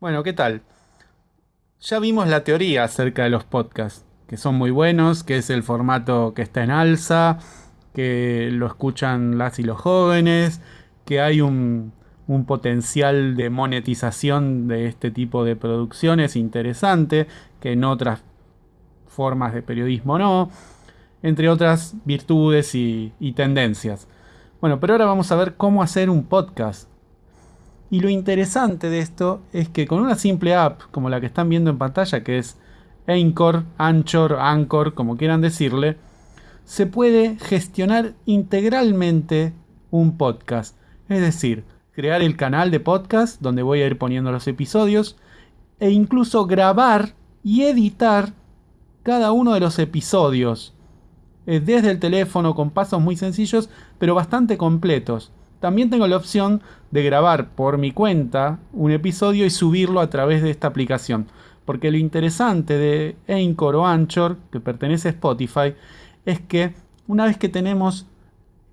Bueno, ¿qué tal? Ya vimos la teoría acerca de los podcasts, que son muy buenos, que es el formato que está en alza, que lo escuchan las y los jóvenes, que hay un, un potencial de monetización de este tipo de producciones interesante, que en otras formas de periodismo no, entre otras virtudes y, y tendencias. Bueno, pero ahora vamos a ver cómo hacer un podcast y lo interesante de esto es que con una simple app como la que están viendo en pantalla, que es Anchor, Anchor, Anchor, como quieran decirle, se puede gestionar integralmente un podcast. Es decir, crear el canal de podcast donde voy a ir poniendo los episodios e incluso grabar y editar cada uno de los episodios eh, desde el teléfono con pasos muy sencillos pero bastante completos. También tengo la opción de grabar por mi cuenta un episodio y subirlo a través de esta aplicación. Porque lo interesante de Anchor o Anchor, que pertenece a Spotify, es que una vez que tenemos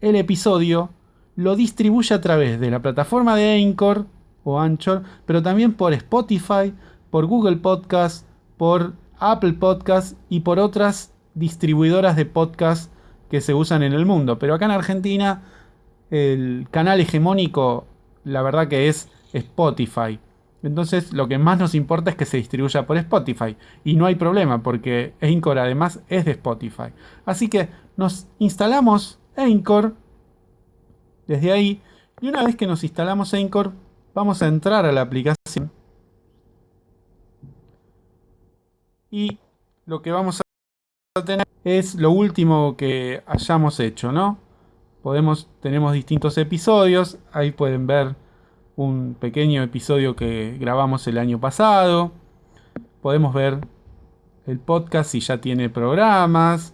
el episodio, lo distribuye a través de la plataforma de Anchor o Anchor, pero también por Spotify, por Google Podcast, por Apple Podcast y por otras distribuidoras de podcast que se usan en el mundo. Pero acá en Argentina el canal hegemónico, la verdad que es Spotify. Entonces lo que más nos importa es que se distribuya por Spotify. Y no hay problema porque Anchor además es de Spotify. Así que nos instalamos Anchor desde ahí. Y una vez que nos instalamos Anchor, vamos a entrar a la aplicación. Y lo que vamos a tener es lo último que hayamos hecho, ¿no? Podemos, tenemos distintos episodios. Ahí pueden ver un pequeño episodio que grabamos el año pasado. Podemos ver el podcast si ya tiene programas.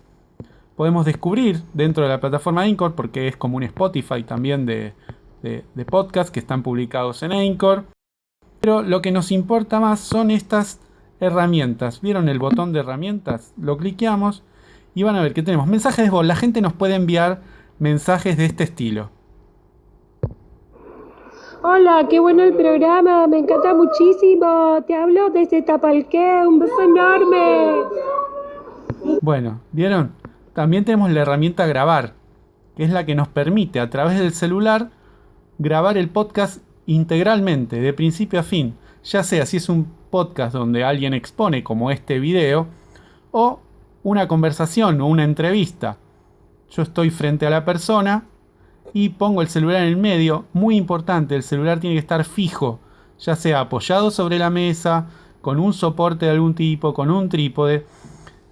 Podemos descubrir dentro de la plataforma Anchor, porque es como un Spotify también de, de, podcasts que están publicados en Anchor. Pero lo que nos importa más son estas herramientas. ¿Vieron el botón de herramientas? Lo cliqueamos y van a ver que tenemos mensajes de voz. La gente nos puede enviar mensajes de este estilo. Hola, qué bueno el programa, me encanta muchísimo. Te hablo desde Tapalqué, un beso enorme. Bueno, ¿vieron? También tenemos la herramienta grabar, que es la que nos permite a través del celular grabar el podcast integralmente, de principio a fin, ya sea si es un podcast donde alguien expone como este video, o una conversación o una entrevista yo estoy frente a la persona y pongo el celular en el medio. Muy importante, el celular tiene que estar fijo, ya sea apoyado sobre la mesa, con un soporte de algún tipo, con un trípode,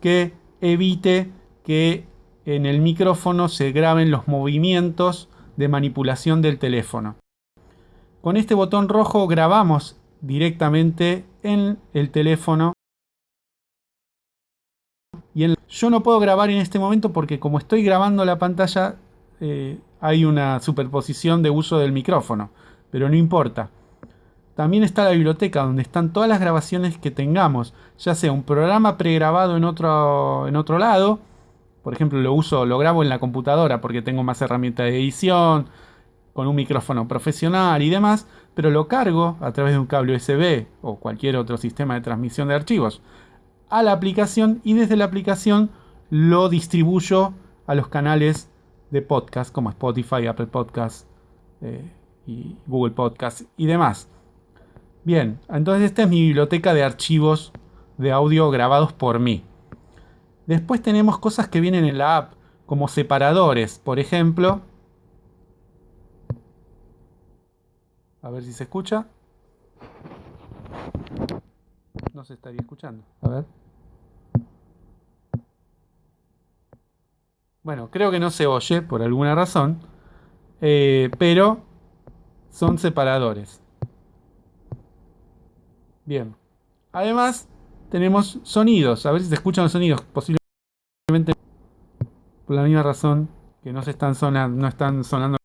que evite que en el micrófono se graben los movimientos de manipulación del teléfono. Con este botón rojo grabamos directamente en el teléfono yo no puedo grabar en este momento porque como estoy grabando la pantalla eh, hay una superposición de uso del micrófono, pero no importa. También está la biblioteca donde están todas las grabaciones que tengamos, ya sea un programa pregrabado en otro, en otro lado, por ejemplo lo uso, lo grabo en la computadora porque tengo más herramientas de edición, con un micrófono profesional y demás, pero lo cargo a través de un cable USB o cualquier otro sistema de transmisión de archivos a la aplicación y desde la aplicación lo distribuyo a los canales de podcast como Spotify, Apple Podcast eh, y Google Podcast y demás. Bien, entonces esta es mi biblioteca de archivos de audio grabados por mí. Después tenemos cosas que vienen en la app, como separadores, por ejemplo. A ver si se escucha. No se estaría escuchando. A ver. Bueno, creo que no se oye por alguna razón. Eh, pero son separadores. Bien. Además, tenemos sonidos. A ver si se escuchan los sonidos. Posiblemente por la misma razón que no se están sonando, no están sonando.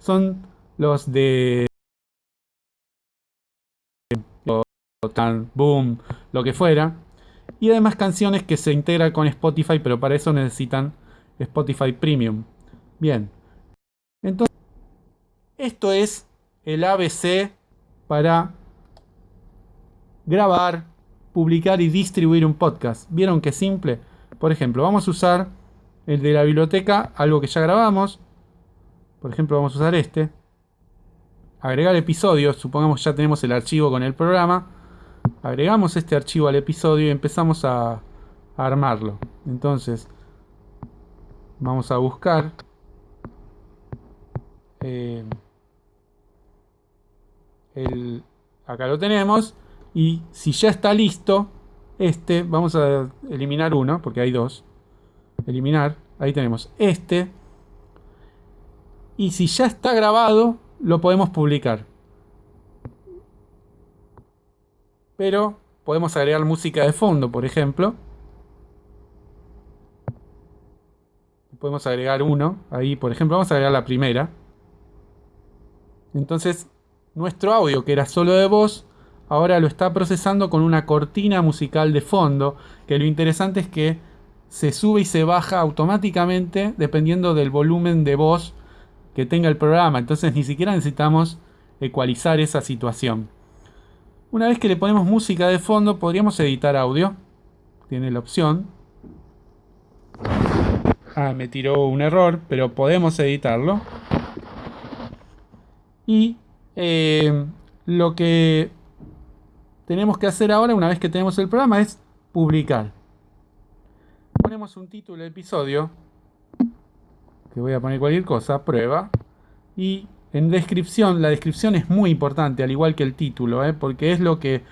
Son los de tan boom, lo que fuera. Y además canciones que se integran con Spotify, pero para eso necesitan Spotify Premium. Bien. Entonces, esto es el ABC para grabar, publicar y distribuir un podcast. ¿Vieron qué simple? Por ejemplo, vamos a usar el de la biblioteca, algo que ya grabamos. Por ejemplo, vamos a usar este. Agregar episodios, supongamos ya tenemos el archivo con el programa. Agregamos este archivo al episodio y empezamos a, armarlo. Entonces, vamos a buscar. Eh, el, acá lo tenemos. Y si ya está listo, este, vamos a eliminar uno, porque hay dos. Eliminar, ahí tenemos este. Y si ya está grabado, lo podemos publicar. Pero podemos agregar música de fondo, por ejemplo. Podemos agregar uno. Ahí, por ejemplo, vamos a agregar la primera. Entonces, nuestro audio, que era solo de voz, ahora lo está procesando con una cortina musical de fondo, que lo interesante es que se sube y se baja automáticamente dependiendo del volumen de voz que tenga el programa. Entonces ni siquiera necesitamos ecualizar esa situación. Una vez que le ponemos música de fondo, podríamos editar audio. Tiene la opción. Ah, me tiró un error, pero podemos editarlo. Y eh, lo que tenemos que hacer ahora, una vez que tenemos el programa, es publicar. Ponemos un título del episodio, que voy a poner cualquier cosa, prueba, y en descripción, la descripción es muy importante, al igual que el título, ¿eh? porque es lo que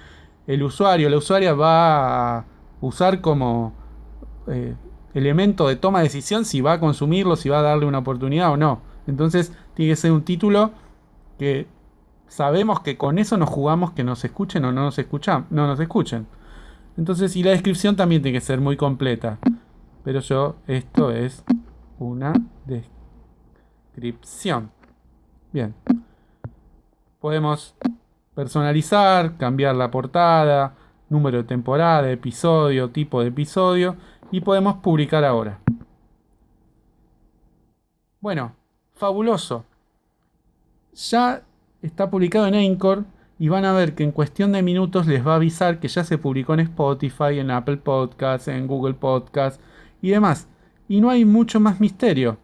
el usuario, la usuaria va a usar como eh, elemento de toma de decisión si va a consumirlo, si va a darle una oportunidad o no. Entonces tiene que ser un título que sabemos que con eso nos jugamos que nos escuchen o no nos escuchan, no nos escuchen. Entonces, y la descripción también tiene que ser muy completa. Pero yo, esto es una descripción. Bien. Podemos personalizar, cambiar la portada, número de temporada, episodio, tipo de episodio y podemos publicar ahora. Bueno, fabuloso. Ya está publicado en Anchor y van a ver que en cuestión de minutos les va a avisar que ya se publicó en Spotify, en Apple Podcasts, en Google Podcasts y demás. Y no hay mucho más misterio.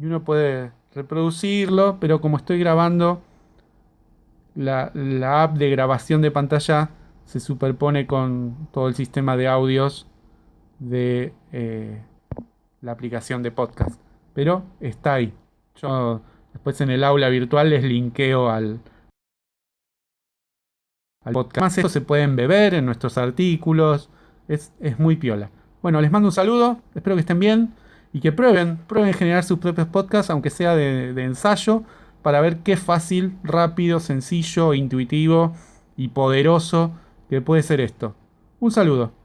Y uno puede reproducirlo, pero como estoy grabando, la, app de grabación de pantalla se superpone con todo el sistema de audios de eh, la aplicación de podcast. Pero está ahí. Yo después en el aula virtual les linkeo al, podcast. Más esto se pueden beber en nuestros artículos. Es, muy piola. Bueno, les mando un saludo. Espero que estén bien y que prueben, prueben generar sus propios podcasts, aunque sea de, de ensayo, para ver qué fácil, rápido, sencillo, intuitivo y poderoso que puede ser esto. Un saludo.